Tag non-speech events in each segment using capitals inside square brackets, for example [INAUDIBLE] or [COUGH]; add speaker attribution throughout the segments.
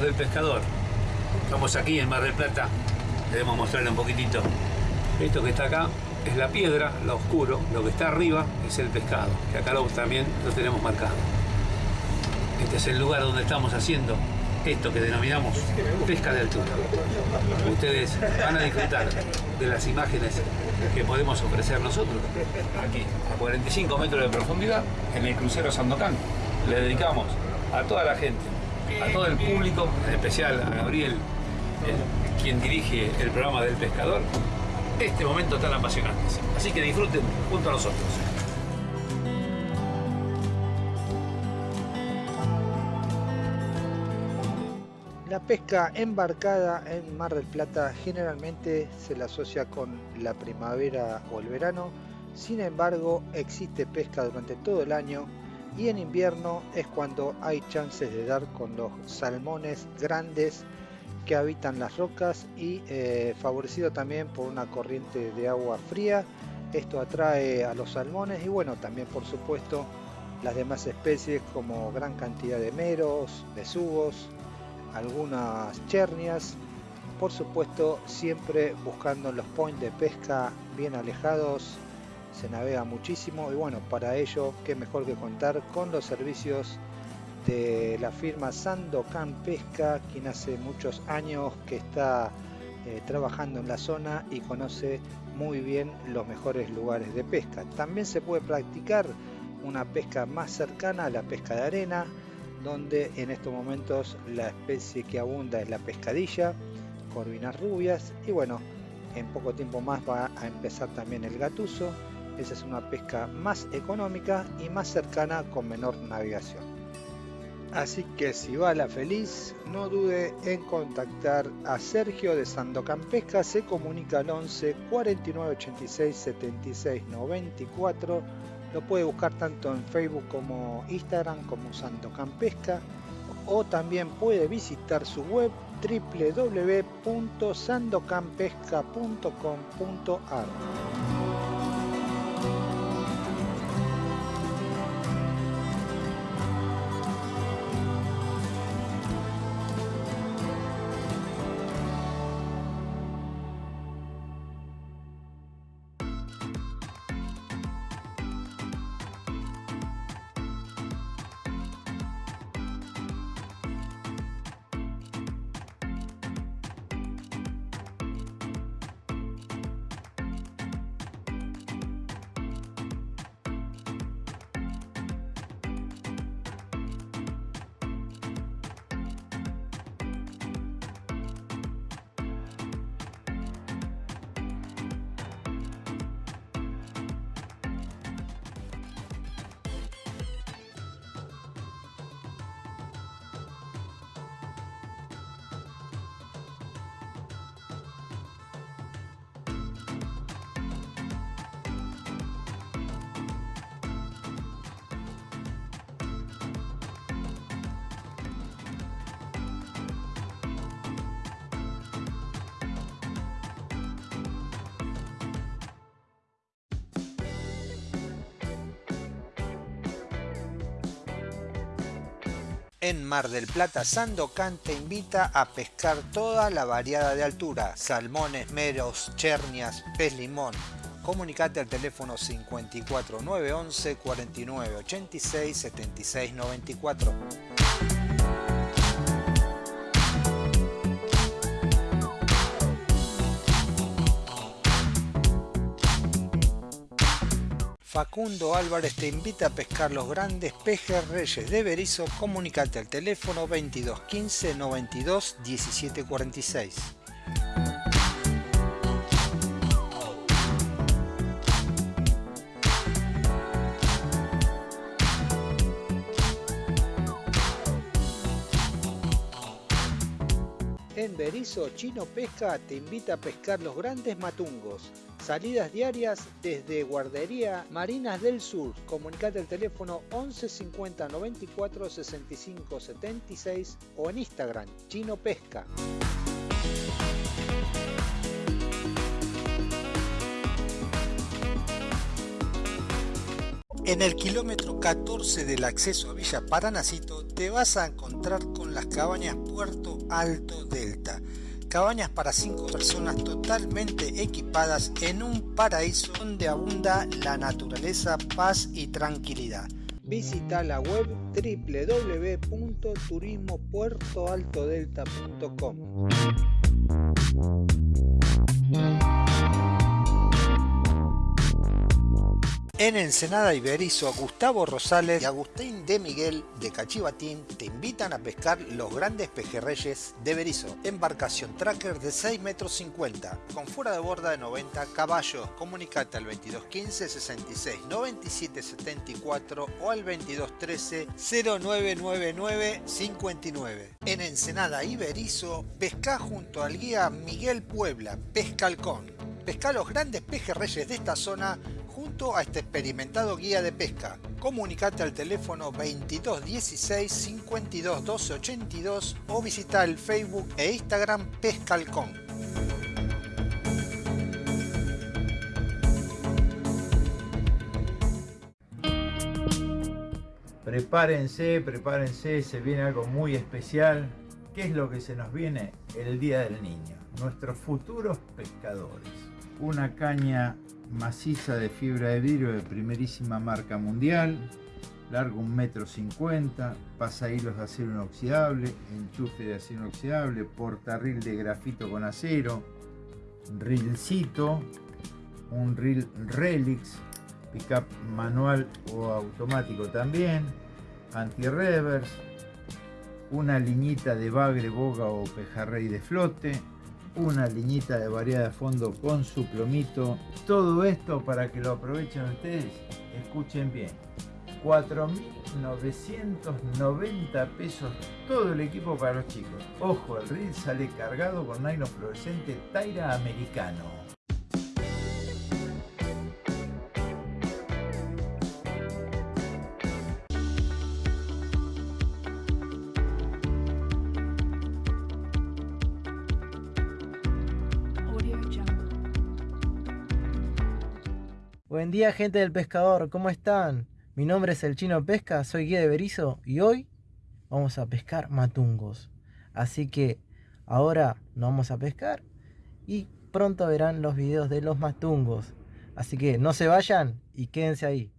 Speaker 1: del pescador. Estamos aquí en Mar del Plata. Queremos mostrarle un poquitito. Esto que está acá es la piedra, lo oscuro. Lo que está arriba es el pescado, que acá lo, también lo tenemos marcado. Este es el lugar donde estamos haciendo esto que denominamos pesca de altura. Ustedes van a disfrutar de las imágenes que podemos ofrecer nosotros aquí, a 45 metros de profundidad, en el crucero Sandocan. Le dedicamos a toda la gente, a todo el público, en especial a Gabriel, quien dirige el programa del pescador, este momento tan apasionante. Así que disfruten junto a nosotros.
Speaker 2: La pesca embarcada en Mar del Plata generalmente se la asocia con la primavera o el verano, sin embargo existe pesca durante todo el año y en invierno es cuando hay chances de dar con los salmones grandes que habitan las rocas y eh, favorecido también por una corriente de agua fría. Esto atrae a los salmones y bueno, también por supuesto las demás especies como gran cantidad de meros, besugos, algunas chernias, por supuesto siempre buscando los points de pesca bien alejados, se navega muchísimo y bueno, para ello qué mejor que contar con los servicios de la firma Sandocan Pesca, quien hace muchos años que está eh, trabajando en la zona y conoce muy bien los mejores lugares de pesca. También se puede practicar una pesca más cercana a la pesca de arena, donde en estos momentos la especie que abunda es la pescadilla, corvinas rubias y bueno, en poco tiempo más va a empezar también el gatuso. Esa es una pesca más económica y más cercana con menor navegación. Así que si va la feliz, no dude en contactar a Sergio de Sandocan Pesca, se comunica al 11 49 86 76 94 lo puede buscar tanto en Facebook como Instagram como Sandocan Pesca o también puede visitar su web www.sandocanpesca.com.ar. En Mar del Plata, Sandocan te invita a pescar toda la variada de altura, salmones, meros, chernias, pez limón. Comunicate al teléfono 54911 4986 7694. Facundo Álvarez te invita a pescar los grandes pejes reyes de Berizo. Comunicate al teléfono 22 15 92 17 46. En Berizo, Chino Pesca te invita a pescar los grandes matungos Salidas diarias desde Guardería Marinas del Sur. Comunicate al teléfono 11 50 94 65 76 o en Instagram Chino Pesca. En el kilómetro 14 del acceso a Villa Paranacito te vas a encontrar con las cabañas Puerto Alto Delta. Cabañas para 5 personas totalmente equipadas en un paraíso donde abunda la naturaleza, paz y tranquilidad. Visita la web www.turismopuertoaltodelta.com. En Ensenada Iberizo, Gustavo Rosales y Agustín de Miguel de Cachivatín te invitan a pescar los grandes pejerreyes de Berizo. Embarcación tracker de 6 metros 50 con fuera de borda de 90 caballos. Comunicate al 2215 66 97 74 o al 2213 0999 59. En Ensenada Iberizo, pesca junto al guía Miguel Puebla, Pescalcón. Pesca los grandes pejerreyes de esta zona a este experimentado guía de pesca. Comunicate al teléfono 2216 52 12 82 o visita el Facebook e Instagram Pescalcón.
Speaker 3: Prepárense, prepárense, se viene algo muy especial. ¿Qué es lo que se nos viene? El Día del Niño. Nuestros futuros pescadores. Una caña maciza de fibra de vidrio de primerísima marca mundial, largo 1,50 m, pasa hilos de acero inoxidable, enchufe de acero inoxidable, portarril de grafito con acero, rilcito, un reel Relix, pickup manual o automático también, anti-reverse, una liñita de bagre, boga o pejarrey de flote, una liñita de variedad de fondo con su plomito. Todo esto para que lo aprovechen ustedes, escuchen bien. 4.990 pesos todo el equipo para los chicos. Ojo, el reel sale cargado con nylon fluorescente Taira americano.
Speaker 4: Buen día gente del pescador, ¿cómo están? Mi nombre es el Chino Pesca, soy guía de Berizo y hoy vamos a pescar matungos. Así que ahora nos vamos a pescar y pronto verán los videos de los matungos. Así que no se vayan y quédense ahí.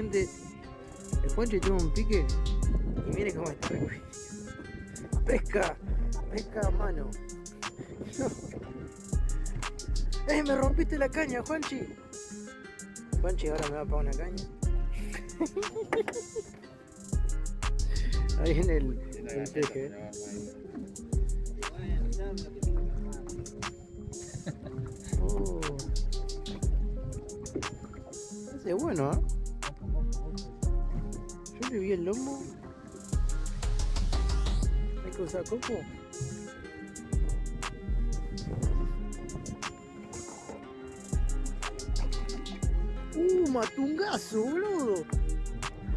Speaker 4: Gente. El Juanchi tuvo un pique y mire cómo está Pesca, pesca a mano. [LAUGHS] ¡Eh, me rompiste la caña, Juanchi! Juanchi ahora me va a pagar una caña. [LAUGHS] Ahí en el, el peje. [LAUGHS] Oh. Es bueno, ¿eh? Yo le vi el lomo. Hay que usar coco. Uh, matungazo, boludo.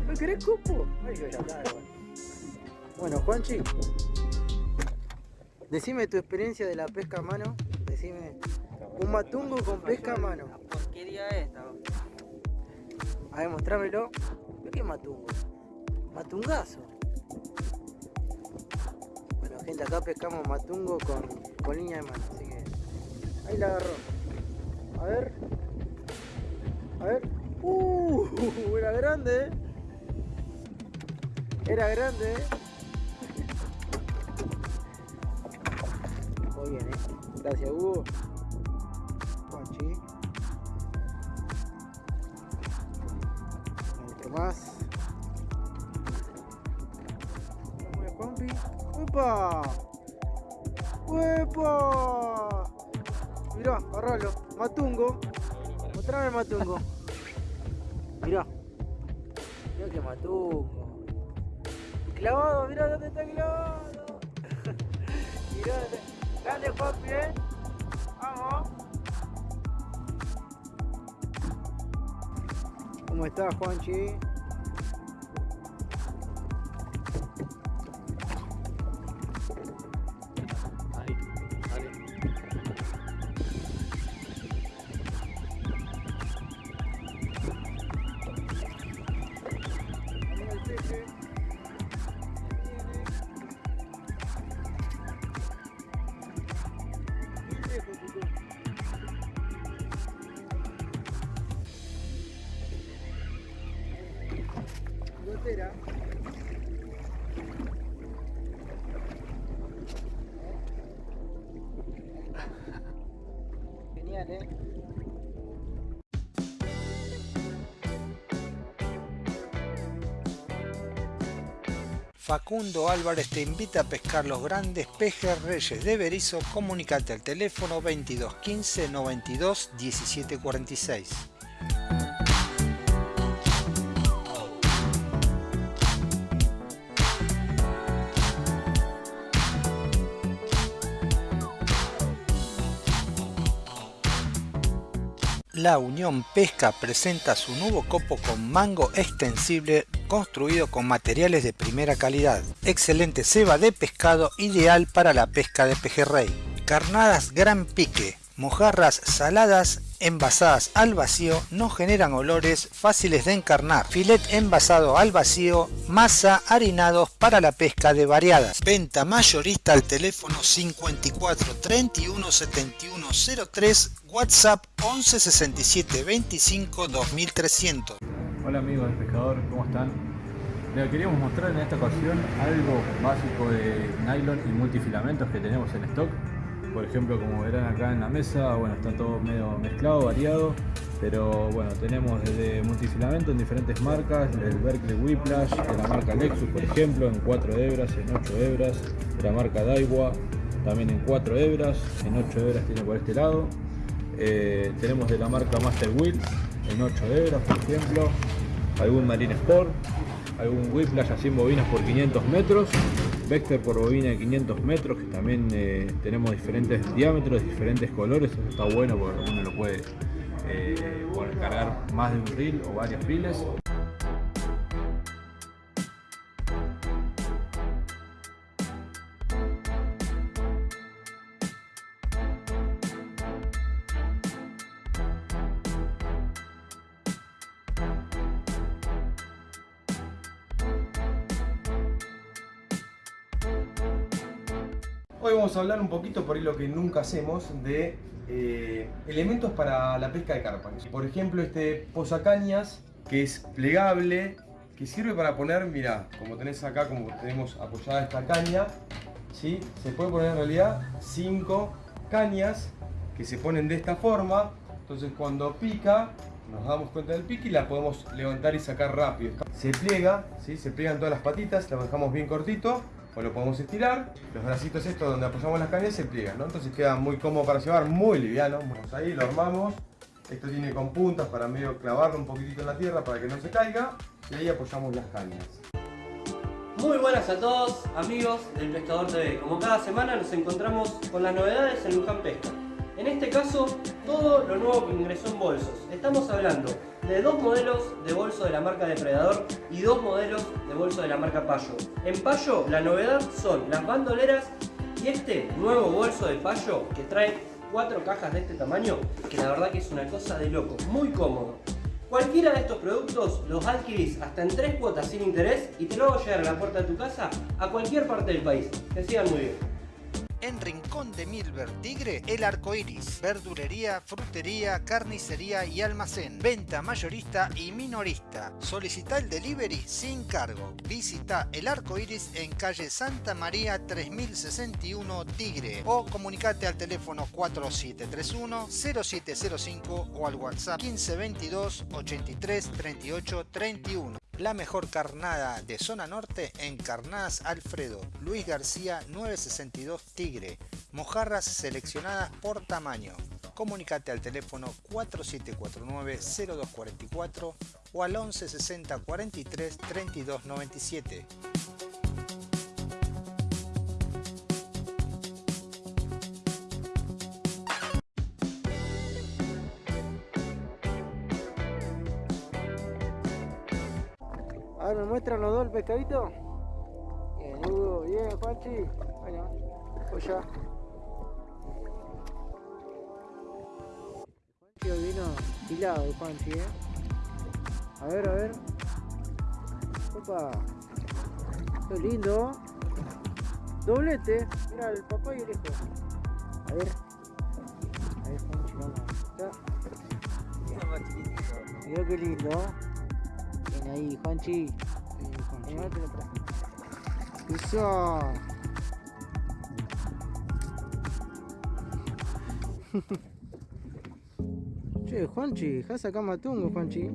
Speaker 4: ¿No querés copo? Ay, bueno, Juanchi. Decime tu experiencia de la pesca a mano. Decime. Un matungo con pesca a mano.
Speaker 5: ¿Qué día es esta?
Speaker 4: A ver, mostrámelo. ¿Qué matungo? Matungazo. Bueno, gente, acá pescamos matungo con, con línea de mano, así que ahí la agarró. A ver. A ver. ¡Uh! [LAUGHS] Era grande, ¿eh? Era grande, ¿eh? Muy bien, ¿eh? Gracias, Hugo. Juanchi. Otro más. Matungo. Mirá. Mirá que matungo. Clavado, mirá dónde está clavado. [LAUGHS] mirá. Grande eh. Vamos. ¿Cómo estás, Juanchi?
Speaker 2: Facundo Álvarez te invita a pescar los grandes pejes reyes de Berizo. Comunicate al teléfono 22 15 92 17 La Unión Pesca presenta su nuevo copo con mango extensible construido con materiales de primera calidad. Excelente ceba de pescado ideal para la pesca de pejerrey. Carnadas gran pique, mojarras saladas envasadas al vacío no generan olores fáciles de encarnar. Filet envasado al vacío, masa harinados para la pesca de variadas. Venta mayorista al teléfono 54 31 71 03 WhatsApp 11 67 25 2300.
Speaker 5: Hola amigos del pescador, ¿cómo están? Les queríamos mostrar en esta ocasión algo básico de nylon y multifilamentos que tenemos en stock. Por ejemplo, como verán acá en la mesa, bueno, está todo medio mezclado, variado. Pero bueno, tenemos desde multifilamento en diferentes marcas, el Berkeley Whiplash, de la marca Lexus por ejemplo, en 4 hebras, en 8 hebras, de la marca Daiwa, también en 4 hebras, en 8 hebras tiene por este lado. Eh, tenemos de la marca Master Wheel en 8 hebras, por ejemplo, algún Marine Sport, algún Whiplash así en bobinas por 500 metros, Vector por bobina de 500 metros, que también eh, tenemos diferentes diámetros, diferentes colores, eso está bueno porque uno lo puede eh, cargar más de un reel o varios reels.
Speaker 6: Vamos a hablar un poquito, por ahí lo que nunca hacemos, de eh, elementos para la pesca de carpa. Por ejemplo, este posacañas, que es plegable, que sirve para poner, mira, como tenés acá, como tenemos apoyada esta caña, ¿sí? se puede poner en realidad cinco cañas que se ponen de esta forma. Entonces cuando pica, nos damos cuenta del pique y la podemos levantar y sacar rápido. Se pliega, ¿sí? se pliegan todas las patitas, la dejamos bien cortito o lo podemos estirar. Los bracitos estos donde apoyamos las cañas se pliegan, ¿no? Entonces queda muy cómodo para llevar, muy liviano. Vamos ahí, lo armamos. Esto tiene con puntas para medio clavarlo un poquitito en la tierra para que no se caiga. Y ahí apoyamos las cañas.
Speaker 7: Muy buenas a todos, amigos del Pescador TV. Como cada semana nos encontramos con las novedades en Luján Pesca. En este caso, todo lo nuevo que ingresó en bolsos. Estamos hablando de dos modelos de bolso de la marca Depredador y dos modelos de bolso de la marca Payo. En Payo, la novedad son las bandoleras y este nuevo bolso de Payo que trae cuatro cajas de este tamaño, que la verdad que es una cosa de loco, muy cómodo. Cualquiera de estos productos los adquirís hasta en tres cuotas sin interés y te lo hago llegar a la puerta de tu casa a cualquier parte del país. Que sigan muy bien.
Speaker 2: En Rincón de Milver Tigre, El Arco Iris. Verdulería, frutería, carnicería y almacén. Venta mayorista y minorista. Solicita el delivery sin cargo. Visita El Arco Iris en calle Santa María 3061 Tigre o comunicate al teléfono 4731 0705 o al WhatsApp 1522 83 38 31. La mejor carnada de zona norte en Carnadas Alfredo, Luis García 962 Tigre, mojarras seleccionadas por tamaño. Comunicate al teléfono 4749-0244 o al 1160 43 32 97.
Speaker 4: Muestran los dos el pescadito? Bien, Hugo, bien, Juanchi. Bueno, pues ya. Juanchi vino hilado, Juanchi, ¿eh? A ver, a ver. Opa. Qué lindo. Doblete. Mira, el papá y el hijo. A ver. A ver, Juanchi, vamos. Mira qué lindo. Bien ahí, Juanchi. Te. Eso. che, Juanchi, dejas acá matungo, Juanchi.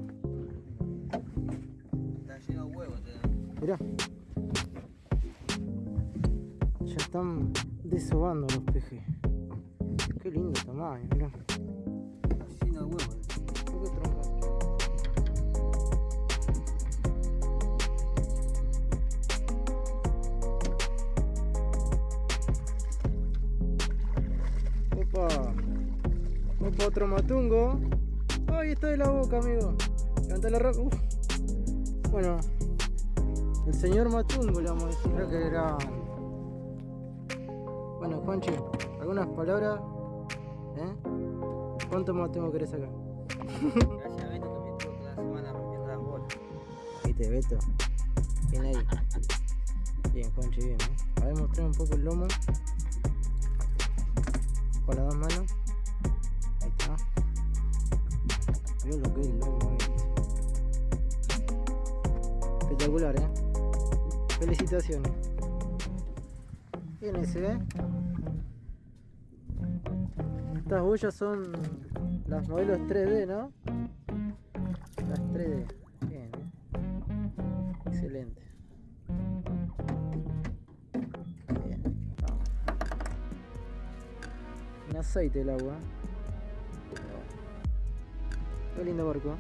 Speaker 8: Está lleno de huevos.
Speaker 4: Mirá. Ya están desobando los pejes. Qué lindo tamaño, mirá.
Speaker 8: Está lleno de huevos.
Speaker 4: Otro matungo. Ay, está de la boca, amigo. Levanta la roca. Bueno, el señor matungo le vamos a decir creo que era. Bueno, Juanchi, algunas palabras. ¿Eh? ¿Cuánto matungo querés sacar?
Speaker 8: Gracias a Beto que me estuvo toda la semana rompiendo las bolas.
Speaker 4: Viste, Beto. Bien ahí. Bien, Juanchi, bien, ¿eh? A ver, mostrar un poco el lomo. Con las dos manos. Mirá lo que es lomo. Espectacular, ¿eh? Felicitaciones. Bien ese, ¿eh? Estas boyas son las modelos 3D, ¿no? Las 3D. Bien, ¿eh? Excelente. Bien, vamos. Un aceite el agua. Qué lindo barco.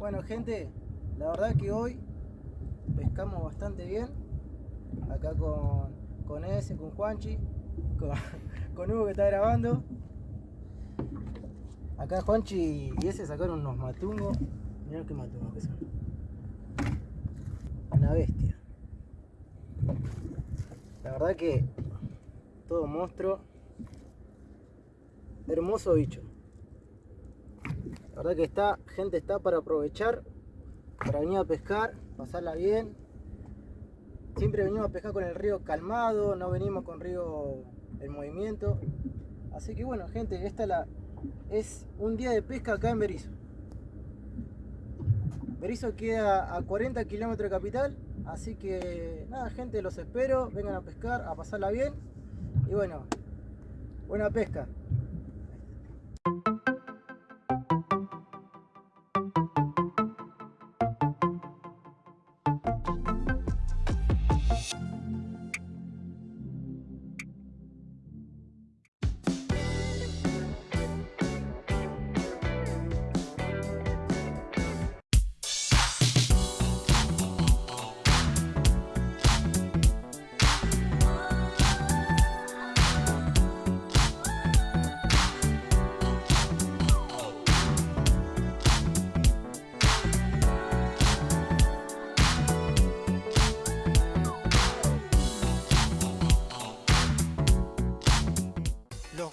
Speaker 4: Bueno gente, la verdad que hoy pescamos bastante bien. Acá con, con ese, con Juanchi, [LAUGHS] con, Hugo que está grabando. Acá Juanchi y ese sacaron unos matungos. Mirá qué matungos que son. Una bestia. La verdad que todo monstruo. Hermoso bicho. La verdad que está, gente está para aprovechar, para venir a pescar, pasarla bien. Siempre venimos a pescar con el río calmado, no venimos con río en movimiento. Así que bueno, gente, esta la, es un día de pesca acá en Berizo. Berizo queda a 40 kilómetros de capital, así que nada, gente, los espero, vengan a pescar, a pasarla bien. Y bueno, buena pesca.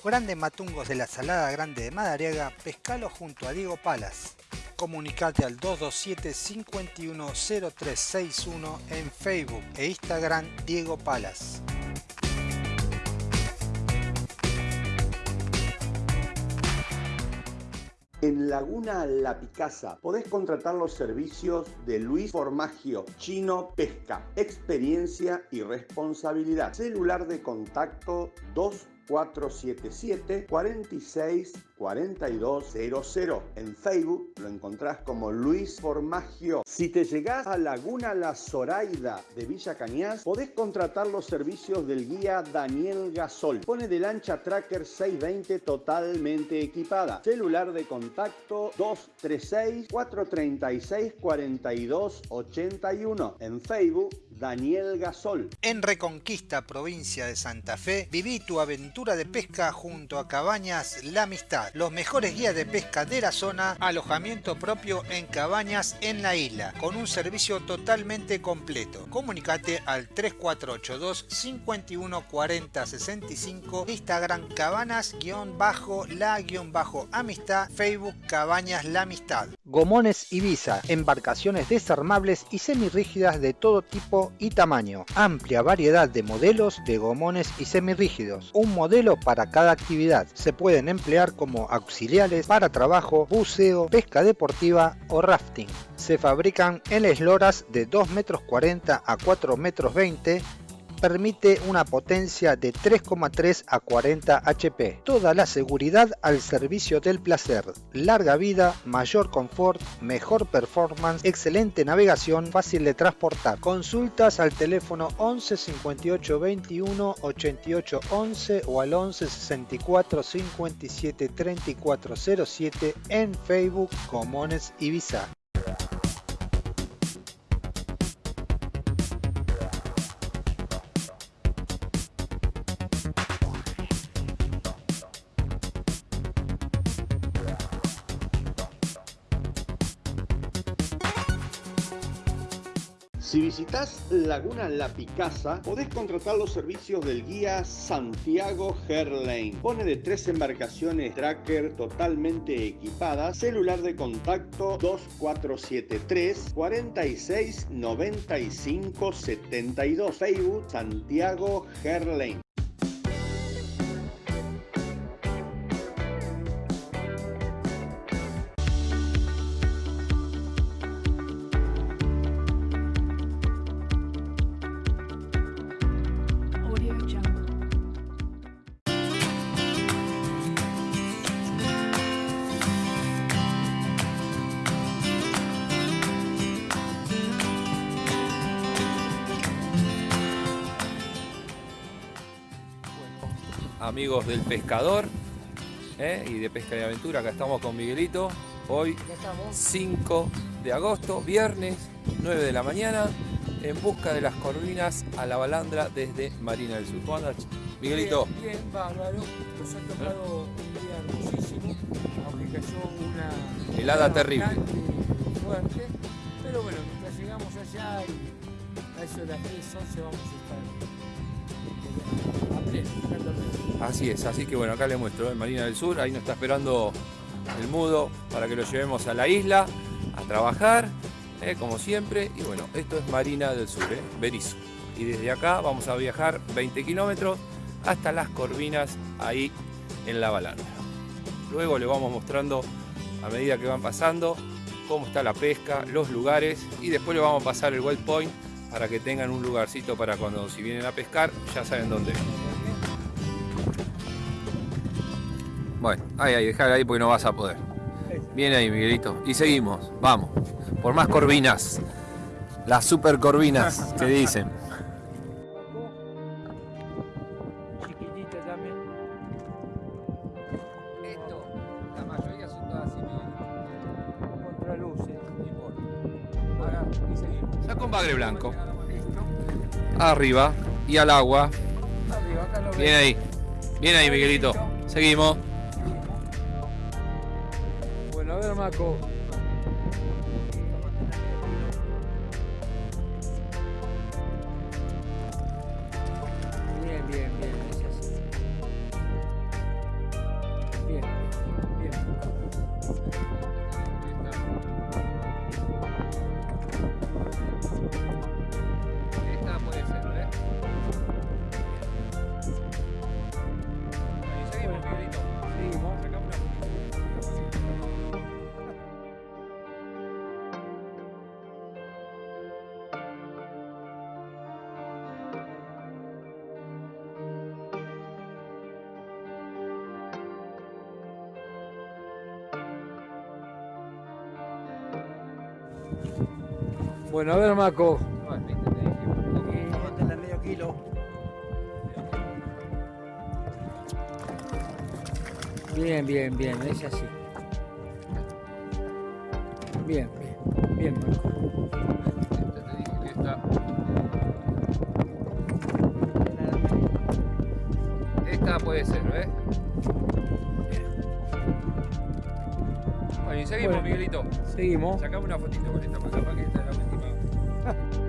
Speaker 2: Grandes matungos de la Salada Grande de Madariaga, pescalo junto a Diego Palas. Comunicate al 227-510361 en Facebook e Instagram Diego Palas.
Speaker 9: En Laguna La Picasa podés contratar los servicios de Luis Formagio, Chino Pesca, experiencia y responsabilidad. Celular de contacto 2 477 46 4200. En Facebook lo encontrás como Luis Formagio. Si te llegás a Laguna La Zoraida de Villa Cañas, podés contratar los servicios del guía Daniel Gasol. Pone de lancha Tracker 620 totalmente equipada. Celular de contacto 236 436 4281. En Facebook Daniel Gasol.
Speaker 2: En Reconquista, provincia de Santa Fe, viví tu aventura de pesca junto a Cabañas La Amistad. Los mejores guías de pesca de la zona, alojamiento propio en cabañas en la isla, con un servicio totalmente completo. Comunicate al 3482 514065 Instagram cabanas-la-amistad, Facebook Cabañas La Amistad. Gomones Ibiza, embarcaciones desarmables y semirrígidas de todo tipo y tamaño. Amplia variedad de modelos de gomones y semirrígidos. Un modelo para cada actividad. Se pueden emplear como auxiliares para trabajo, buceo, pesca deportiva o rafting. Se fabrican en esloras de 2 metros 40 a 4 metros 20 permite una potencia de 3,3 a 40 HP. Toda la seguridad al servicio del placer. Larga vida, mayor confort, mejor performance, excelente navegación, fácil de transportar. Consultas al teléfono 11 58 21 88 11 o al 11 64 57 34 07 en Facebook Comones Ibiza.
Speaker 9: Visitas Laguna La Picasa, podés contratar los servicios del guía Santiago Herlane. Pone de tres embarcaciones tracker totalmente equipadas, celular de contacto 2473 46 95 72, Facebook Santiago Herlane.
Speaker 10: Amigos del pescador ¿eh? y de pesca y aventura. Acá estamos con Miguelito. Hoy 5 de agosto, viernes, 9 de la mañana, en busca de las corvinas a la balandra desde Marina del Sur. ¿Cómo andas, Miguelito?
Speaker 11: Bien, bien, bárbaro. Nos ha tocado un día hermosísimo, aunque cayó una
Speaker 10: Helada terrible.
Speaker 11: fuerte. Pero bueno, mientras llegamos allá y a eso de las 10, 11 vamos a estar
Speaker 10: Así es, así que bueno, acá le muestro, en Marina del Sur, ahí nos está esperando el mudo para que lo llevemos a la isla a trabajar, ¿eh? como siempre. Y bueno, esto es Marina del Sur, ¿eh? Berizo. Y desde acá vamos a viajar 20 kilómetros hasta las Corvinas, ahí en la balandra. Luego le vamos mostrando a medida que van pasando cómo está la pesca, los lugares y después le vamos a pasar el waypoint para que tengan un lugarcito para cuando si vienen a pescar ya saben dónde. Bueno, ahí, ahí, dejar ahí porque no vas a poder. Viene ahí, Miguelito. Y seguimos, vamos. Por más corvinas. Las super corvinas que dicen.
Speaker 11: Chiquitita también.
Speaker 10: Esto, la mayoría son todas así,
Speaker 11: Contraluces.
Speaker 10: Acá, y seguimos. Ya con bagre blanco. Arriba y al agua.
Speaker 11: Arriba, acá lo
Speaker 10: Bien ahí. Bien ahí, Miguelito. Seguimos.
Speaker 11: Bueno,
Speaker 10: Bueno, a ver, Maco.
Speaker 4: Medio kilo.
Speaker 11: Bien, bien, bien, es así. Bien, bien, bien, Marco.
Speaker 10: Esta. Puede ser, ¿ves? Bueno, seguimos,
Speaker 11: bueno,
Speaker 10: Miguelito.
Speaker 11: Seguimos.
Speaker 10: Sacame una fotito con esta para que esta es la última. [LAUGHS]